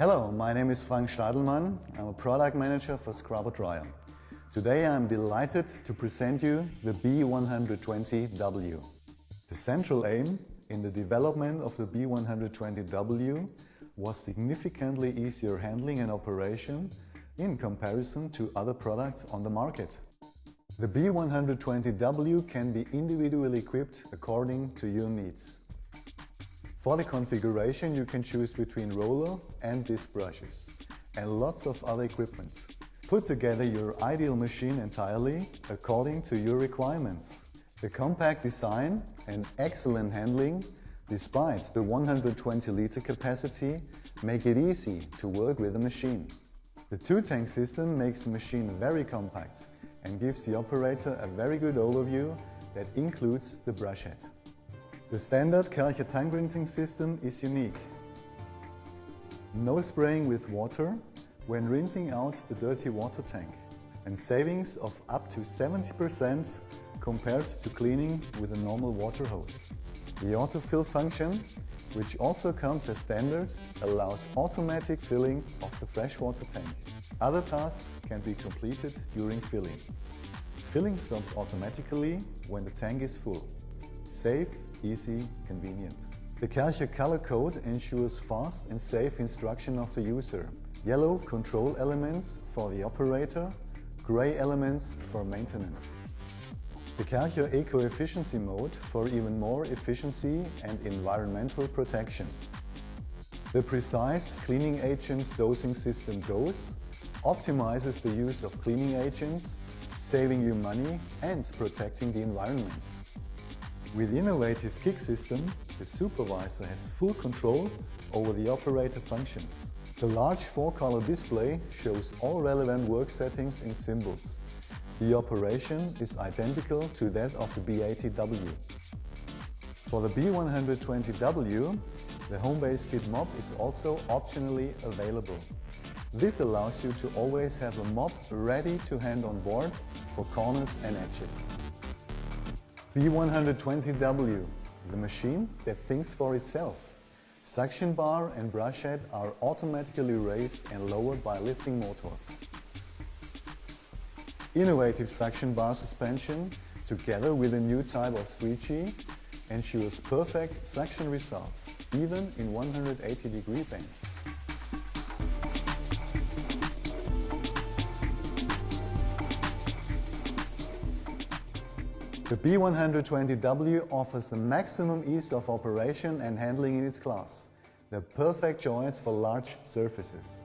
Hello, my name is Frank Stadelmann. I'm a product manager for Scrubber Dryer. Today I'm delighted to present you the B120W. The central aim in the development of the B120W was significantly easier handling and operation in comparison to other products on the market. The B120W can be individually equipped according to your needs. For the configuration you can choose between roller and disc brushes and lots of other equipment. Put together your ideal machine entirely according to your requirements. The compact design and excellent handling despite the 120 liter capacity make it easy to work with the machine. The two-tank system makes the machine very compact and gives the operator a very good overview that includes the brush head. The standard Karcher tank rinsing system is unique. No spraying with water when rinsing out the dirty water tank and savings of up to 70% compared to cleaning with a normal water hose. The autofill function, which also comes as standard, allows automatic filling of the freshwater tank. Other tasks can be completed during filling. Filling stops automatically when the tank is full. Safe, easy, convenient. The Karcher color code ensures fast and safe instruction of the user. Yellow control elements for the operator, gray elements for maintenance. The Karcher Eco-Efficiency mode for even more efficiency and environmental protection. The precise cleaning agent dosing system GOES optimizes the use of cleaning agents, saving you money and protecting the environment. With innovative KIK system, the supervisor has full control over the operator functions. The large four-color display shows all relevant work settings in symbols. The operation is identical to that of the B80W. For the B120W, the Homebase kit mop is also optionally available. This allows you to always have a mop ready to hand on board for corners and edges. B120W, the machine that thinks for itself. Suction bar and brush head are automatically raised and lowered by lifting motors. Innovative suction bar suspension, together with a new type of squeegee, ensures perfect suction results, even in 180 degree bends. The B120W offers the maximum ease of operation and handling in its class. The perfect choice for large surfaces.